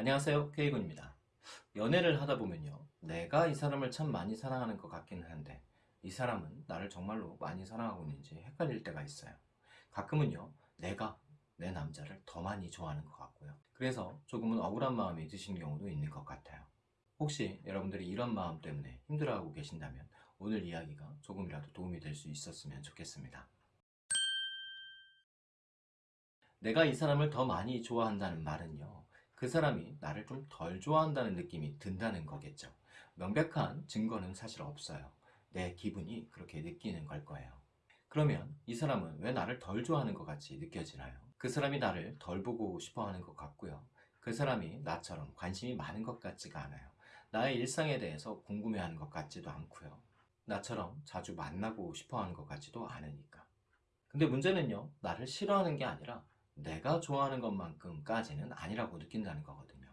안녕하세요 K군입니다. 연애를 하다 보면요 내가 이 사람을 참 많이 사랑하는 것 같기는 한데 이 사람은 나를 정말로 많이 사랑하고 있는지 헷갈릴 때가 있어요. 가끔은요 내가 내 남자를 더 많이 좋아하는 것 같고요. 그래서 조금은 억울한 마음이 드신 경우도 있는 것 같아요. 혹시 여러분들이 이런 마음 때문에 힘들어하고 계신다면 오늘 이야기가 조금이라도 도움이 될 수 있었으면 좋겠습니다. 내가 이 사람을 더 많이 좋아한다는 말은요 그 사람이 나를 좀 덜 좋아한다는 느낌이 든다는 거겠죠. 명백한 증거는 사실 없어요. 내 기분이 그렇게 느끼는 걸 거예요. 그러면 이 사람은 왜 나를 덜 좋아하는 것 같이 느껴지나요? 그 사람이 나를 덜 보고 싶어 하는 것 같고요. 그 사람이 나처럼 관심이 많은 것 같지가 않아요. 나의 일상에 대해서 궁금해하는 것 같지도 않고요. 나처럼 자주 만나고 싶어 하는 것 같지도 않으니까. 근데 문제는요 나를 싫어하는 게 아니라 내가 좋아하는 것만큼까지는 아니라고 느낀다는 거거든요.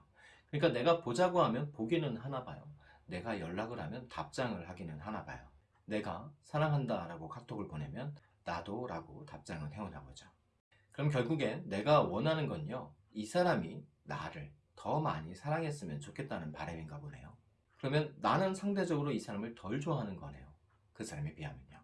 그러니까 내가 보자고 하면 보기는 하나 봐요. 내가 연락을 하면 답장을 하기는 하나 봐요. 내가 사랑한다 라고 카톡을 보내면 나도 라고 답장을 해오나 보죠. 그럼 결국에 내가 원하는 건요 이 사람이 나를 더 많이 사랑했으면 좋겠다는 바람인가 보네요. 그러면 나는 상대적으로 이 사람을 덜 좋아하는 거네요. 그 사람에 비하면요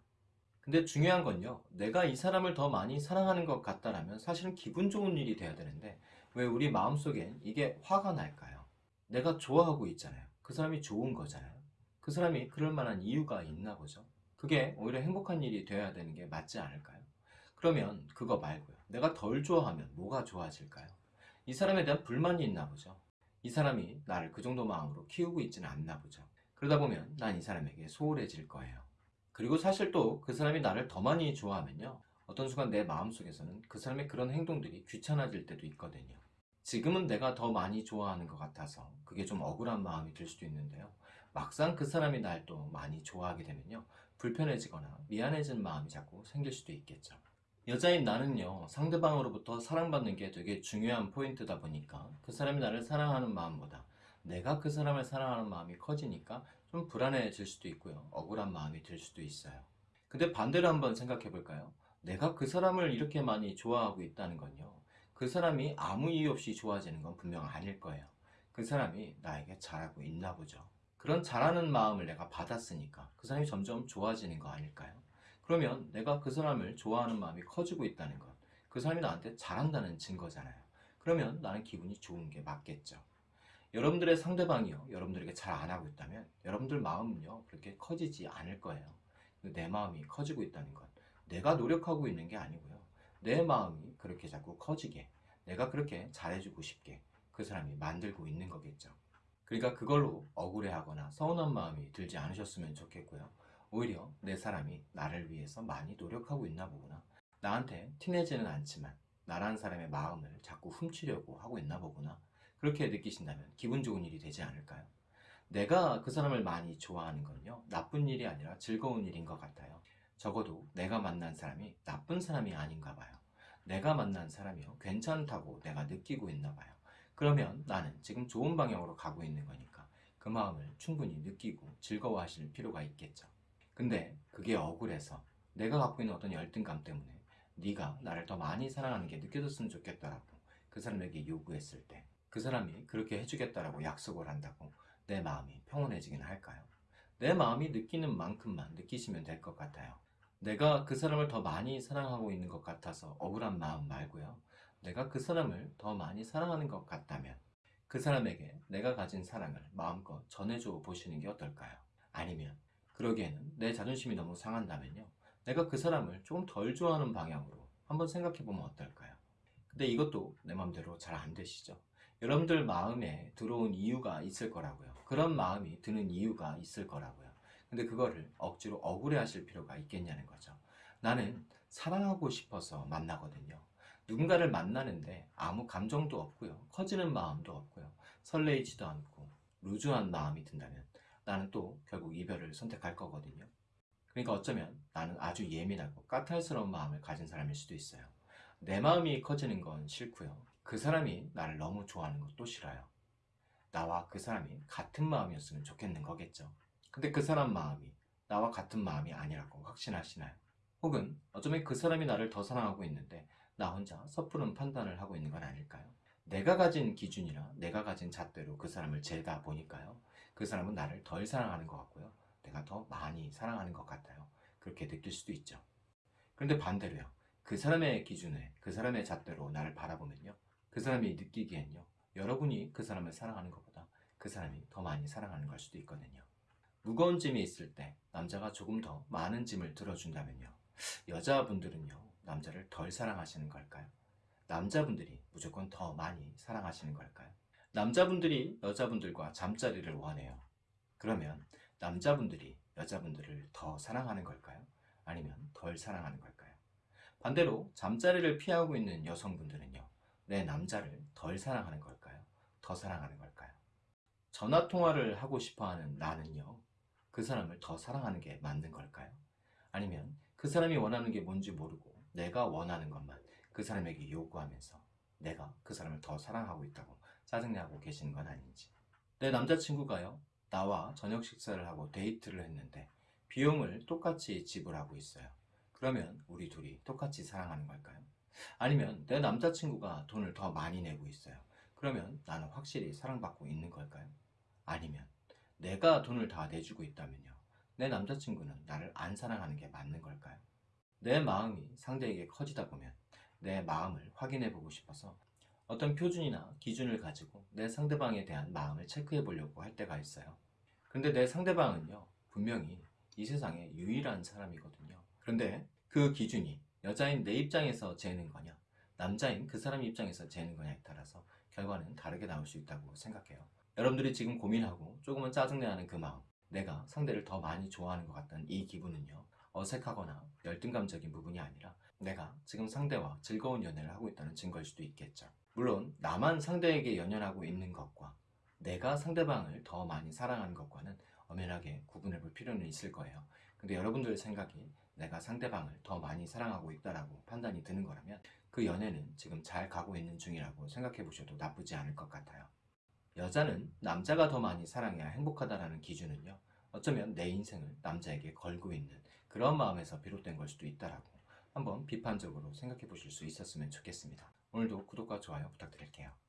근데 중요한 건요. 내가 이 사람을 더 많이 사랑하는 것 같다라면 사실은 기분 좋은 일이 돼야 되는데 왜 우리 마음속엔 이게 화가 날까요? 내가 좋아하고 있잖아요. 그 사람이 좋은 거잖아요. 그 사람이 그럴 만한 이유가 있나 보죠. 그게 오히려 행복한 일이 돼야 되는 게 맞지 않을까요? 그러면 그거 말고요. 내가 덜 좋아하면 뭐가 좋아질까요? 이 사람에 대한 불만이 있나 보죠. 이 사람이 나를 그 정도 마음으로 키우고 있지는 않나 보죠. 그러다 보면 난 이 사람에게 소홀해질 거예요 그리고 사실 또 그 사람이 나를 더 많이 좋아하면요. 어떤 순간 내 마음속에서는 그 사람의 그런 행동들이 귀찮아질 때도 있거든요. 지금은 내가 더 많이 좋아하는 것 같아서 그게 좀 억울한 마음이 들 수도 있는데요. 막상 그 사람이 날 또 많이 좋아하게 되면요. 불편해지거나 미안해진 마음이 자꾸 생길 수도 있겠죠. 여자인 나는요. 상대방으로부터 사랑받는 게 되게 중요한 포인트다 보니까 그 사람이 나를 사랑하는 마음보다 내가 그 사람을 사랑하는 마음이 커지니까 좀 불안해질 수도 있고요. 억울한 마음이 들 수도 있어요. 근데 반대로 한번 생각해 볼까요? 내가 그 사람을 이렇게 많이 좋아하고 있다는 건요. 그 사람이 아무 이유 없이 좋아지는 건 분명 아닐 거예요. 그 사람이 나에게 잘하고 있나 보죠. 그런 잘하는 마음을 내가 받았으니까 그 사람이 점점 좋아지는 거 아닐까요? 그러면 내가 그 사람을 좋아하는 마음이 커지고 있다는 건 그 사람이 나한테 잘한다는 증거잖아요. 그러면 나는 기분이 좋은 게 맞겠죠 여러분들의 상대방이요. 여러분들에게 잘 안하고 있다면 여러분들 마음은요 그렇게 커지지 않을 거예요. 내 마음이 커지고 있다는 건 내가 노력하고 있는 게 아니고요. 내 마음이 그렇게 자꾸 커지게 내가 그렇게 잘해주고 싶게 그 사람이 만들고 있는 거겠죠. 그러니까 그걸로 억울해하거나 서운한 마음이 들지 않으셨으면 좋겠고요. 오히려 내 사람이 나를 위해서 많이 노력하고 있나 보구나. 나한테 티내지는 않지만 나란 사람의 마음을 자꾸 훔치려고 하고 있나 보구나 그렇게 느끼신다면 기분 좋은 일이 되지 않을까요? 내가 그 사람을 많이 좋아하는 건요 나쁜 일이 아니라 즐거운 일인 것 같아요. 적어도 내가 만난 사람이 나쁜 사람이 아닌가 봐요. 내가 만난 사람이요 괜찮다고 내가 느끼고 있나 봐요. 그러면 나는 지금 좋은 방향으로 가고 있는 거니까 그 마음을 충분히 느끼고 즐거워하실 필요가 있겠죠. 근데 그게 억울해서 내가 갖고 있는 어떤 열등감 때문에 네가 나를 더 많이 사랑하는 게 느껴졌으면 좋겠다라고 그 사람에게 요구했을 때 그 사람이 그렇게 해주겠다라고 약속을 한다고 내 마음이 평온해지긴 할까요? 내 마음이 느끼는 만큼만 느끼시면 될 것 같아요 내가 그 사람을 더 많이 사랑하고 있는 것 같아서 억울한 마음 말고요 내가 그 사람을 더 많이 사랑하는 것 같다면 그 사람에게 내가 가진 사랑을 마음껏 전해줘 보시는 게 어떨까요? 아니면 그러기에는 내 자존심이 너무 상한다면요 내가 그 사람을 조금 덜 좋아하는 방향으로 한번 생각해 보면 어떨까요? 근데 이것도 내 맘대로 잘 안 되시죠? 여러분들 마음에 들어온 이유가 있을 거라고요. 그런 마음이 드는 이유가 있을 거라고요. 근데 그거를 억지로 억울해 하실 필요가 있겠냐는 거죠. 나는 사랑하고 싶어서 만나거든요. 누군가를 만나는데 아무 감정도 없고요. 커지는 마음도 없고요. 설레이지도 않고 루즈한 마음이 든다면 나는 또 결국 이별을 선택할 거거든요. 그러니까 어쩌면 나는 아주 예민하고 까탈스러운 마음을 가진 사람일 수도 있어요. 내 마음이 커지는 건 싫고요 그 사람이 나를 너무 좋아하는 것도 싫어요 나와 그 사람이 같은 마음이었으면 좋겠는 거겠죠 근데 그 사람 마음이 나와 같은 마음이 아니라고 확신하시나요? 혹은 어쩌면 그 사람이 나를 더 사랑하고 있는데 나 혼자 섣부른 판단을 하고 있는 건 아닐까요? 내가 가진 기준이나 내가 가진 잣대로 그 사람을 재다 보니까요. 그 사람은 나를 덜 사랑하는 것 같고요. 내가 더 많이 사랑하는 것 같아요. 그렇게 느낄 수도 있죠. 그런데 반대로요. 그 사람의 기준에 그 사람의 잣대로 나를 바라보면요. 그 사람이 느끼기엔요. 여러분이 그 사람을 사랑하는 것보다 그 사람이 더 많이 사랑하는 걸 수도 있거든요. 무거운 짐이 있을 때 남자가 조금 더 많은 짐을 들어준다면요. 여자분들은요. 남자를 덜 사랑하시는 걸까요? 남자분들이 무조건 더 많이 사랑하시는 걸까요? 남자분들이 여자분들과 잠자리를 원해요. 그러면 남자분들이 여자분들을 더 사랑하는 걸까요? 아니면 덜 사랑하는 걸까요? 반대로 잠자리를 피하고 있는 여성분들은요. 내 남자를 덜 사랑하는 걸까요? 더 사랑하는 걸까요? 전화 통화를 하고 싶어 하는 나는요. 그 사람을 더 사랑하는 게 맞는 걸까요? 아니면 그 사람이 원하는 게 뭔지 모르고 내가 원하는 것만 그 사람에게 요구하면서 내가 그 사람을 더 사랑하고 있다고 짜증내고 계시는 건 아닌지. 내 남자친구가요. 나와 저녁 식사를 하고 데이트를 했는데 비용을 똑같이 지불하고 있어요. 그러면 우리 둘이 똑같이 사랑하는 걸까요? 아니면 내 남자친구가 돈을 더 많이 내고 있어요. 그러면 나는 확실히 사랑받고 있는 걸까요? 아니면 내가 돈을 다 내주고 있다면요. 내 남자친구는 나를 안 사랑하는 게 맞는 걸까요? 내 마음이 상대에게 커지다 보면 내 마음을 확인해 보고 싶어서 어떤 표준이나 기준을 가지고 내 상대방에 대한 마음을 체크해 보려고 할 때가 있어요. 근데 내 상대방은요, 분명히 이 세상에 유일한 사람이거든요. 그런데 그 기준이 여자인 내 입장에서 재는 거냐, 남자인 그 사람 입장에서 재는 거냐에 따라서 결과는 다르게 나올 수 있다고 생각해요. 여러분들이 지금 고민하고 조금은 짜증내하는 그 마음, 내가 상대를 더 많이 좋아하는 것 같다는 이 기분은요, 어색하거나 열등감적인 부분이 아니라 내가 지금 상대와 즐거운 연애를 하고 있다는 증거일 수도 있겠죠. 물론 나만 상대에게 연연하고 있는 것과 내가 상대방을 더 많이 사랑하는 것과는 엄연하게 구분해 볼 필요는 있을 거예요. 근데 여러분들 생각이 내가 상대방을 더 많이 사랑하고 있다라고 판단이 드는 거라면 그 연애는 지금 잘 가고 있는 중이라고 생각해 보셔도 나쁘지 않을 것 같아요. 여자는 남자가 더 많이 사랑해야 행복하다라는 기준은요. 어쩌면 내 인생을 남자에게 걸고 있는 그런 마음에서 비롯된 걸 수도 있다라고 한번 비판적으로 생각해 보실 수 있었으면 좋겠습니다. 오늘도 구독과 좋아요 부탁드릴게요.